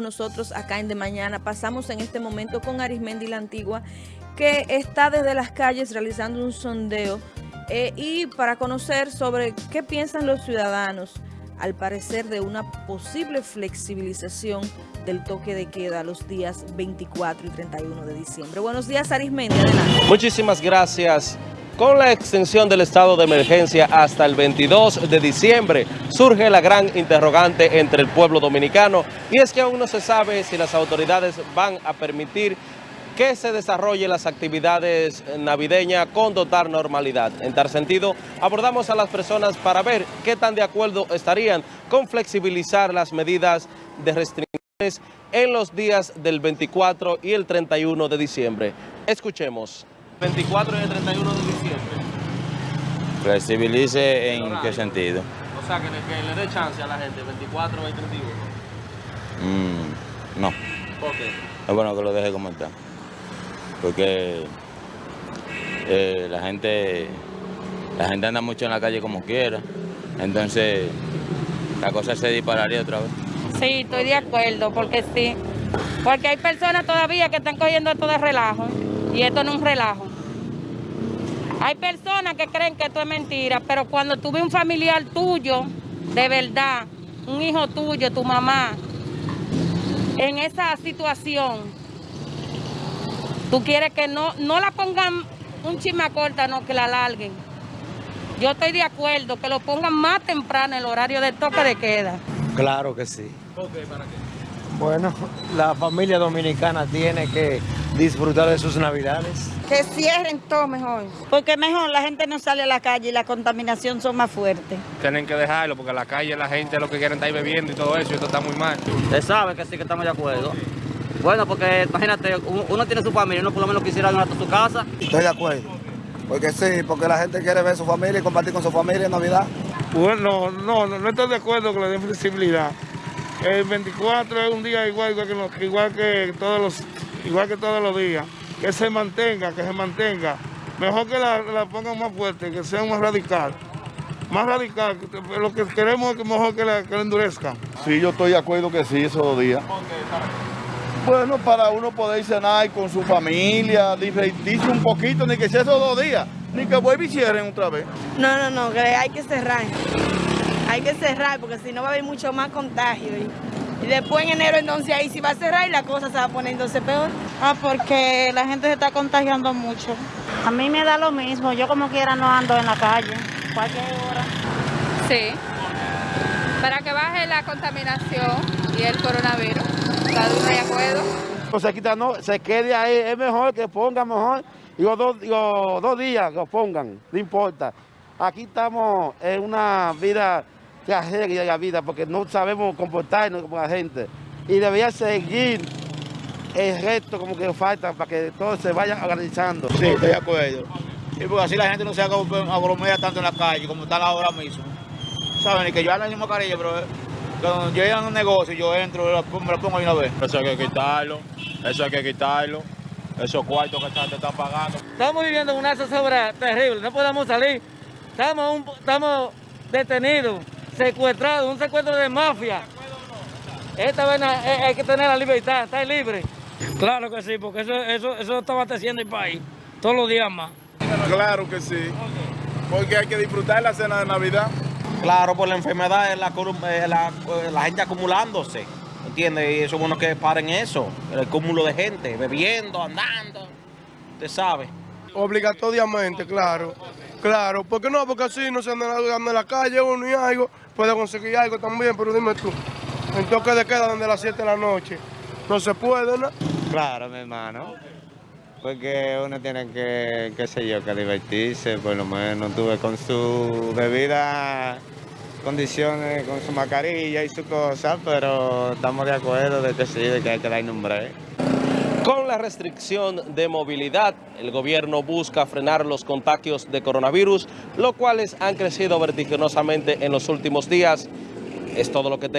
nosotros acá en De Mañana. Pasamos en este momento con Arismendi La Antigua, que está desde las calles realizando un sondeo eh, y para conocer sobre qué piensan los ciudadanos, al parecer de una posible flexibilización del toque de queda los días 24 y 31 de diciembre. Buenos días Arismendi. Muchísimas gracias. Con la extensión del estado de emergencia hasta el 22 de diciembre, surge la gran interrogante entre el pueblo dominicano y es que aún no se sabe si las autoridades van a permitir que se desarrollen las actividades navideñas con total normalidad. En tal sentido, abordamos a las personas para ver qué tan de acuerdo estarían con flexibilizar las medidas de restricciones en los días del 24 y el 31 de diciembre. Escuchemos. 24 y el 31 de diciembre. ¿Flexibilice en qué sentido? O sea, que le, que le dé chance a la gente, 24 y 31. Mm, no, ¿Por qué? es bueno que lo deje como está. Porque eh, la gente la gente anda mucho en la calle como quiera. Entonces la cosa se dispararía otra vez. Sí, estoy de acuerdo, porque sí. Porque hay personas todavía que están cogiendo esto de relajo, y esto no es un relajo. Hay personas que creen que esto es mentira, pero cuando tú ves un familiar tuyo, de verdad, un hijo tuyo, tu mamá, en esa situación, tú quieres que no, no la pongan un chisme corta, no, que la alarguen. Yo estoy de acuerdo, que lo pongan más temprano el horario del toque de queda. Claro que sí. ¿Por qué? ¿Para qué? Bueno, la familia dominicana tiene que disfrutar de sus navidades. Que cierren todo mejor. Porque mejor la gente no sale a la calle y la contaminación son más fuertes. Tienen que dejarlo porque en la calle la gente lo que quieren estar ahí bebiendo y todo eso y esto está muy mal. Usted sabe que sí que estamos de acuerdo. Bueno, porque imagínate, uno tiene su familia, uno por lo menos quisiera ir a su casa. Estoy de acuerdo. Porque sí, porque la gente quiere ver a su familia y compartir con su familia en Navidad. Bueno, no, no, no estoy de acuerdo que le den flexibilidad. El 24 es un día igual, igual que, igual que todos los igual que todos los días. Que se mantenga, que se mantenga. Mejor que la, la pongan más fuerte, que sea más radical. Más radical. Lo que queremos es que mejor que la, que la endurezcan. Sí, yo estoy de acuerdo que sí, esos dos días. Bueno, para uno poder cenar con su familia, divertirse un poquito, ni que sea esos dos días, ni que vuelva y cierren otra vez. No, no, no, que hay que cerrar. Hay que cerrar porque si no va a haber mucho más contagio. Y, después en enero entonces ahí sí va a cerrar y la cosa se va a poner entonces peor. Ah, porque la gente se está contagiando mucho. A mí me da lo mismo, yo como quiera no ando en la calle, cualquier hora. Sí, para que baje la contaminación y el coronavirus. ¿Está de acuerdo? O sea, quita, no, se quede ahí, es mejor que pongan mejor. Digo, dos, digo, dos días que lo pongan, no importa. Aquí estamos en una vida tragedia la vida porque no sabemos comportarnos como la gente. Y debería seguir el resto como que falta para que todo se vaya organizando. Sí, estoy de acuerdo. Y porque así la gente no se agromera tanto en la calle como están ahora mismo. Saben, y que yo ando en mascarilla, pero eh, cuando yo a un negocio, yo entro, me la pongo, me la pongo ahí una vez. Eso hay que quitarlo, eso hay que quitarlo. Esos cuartos que están, te están pagando. Estamos viviendo una zozobra terrible, no podemos salir. Estamos, un- estamos detenidos, secuestrados, un secuestro de mafia. Esta vez hay, hay que tener la libertad, estar libre. Claro que sí, porque eso, eso, eso está abasteciendo el país todos los días más. Claro que sí. Porque hay que disfrutar la cena de Navidad. Claro, por la enfermedad, la, eh, la, eh, la gente acumulándose, ¿entiendes? Y eso es bueno que paren eso, el cúmulo de gente, bebiendo, andando, usted sabe. Obligatoriamente, claro. Claro, porque no, porque así no se anda en la calle uno y algo, puede conseguir algo también, pero dime tú, en toque de queda desde las 7 de la noche, no se puede, ¿no? Claro, mi hermano. Porque uno tiene que, qué sé yo, que divertirse, por lo menos tuve con su debida condiciones, con su mascarilla y su cosa, pero estamos de acuerdo de que sí, de que hay que dar nombre. Con la restricción de movilidad, el gobierno busca frenar los contagios de coronavirus, los cuales han crecido vertiginosamente en los últimos días. Es todo lo que.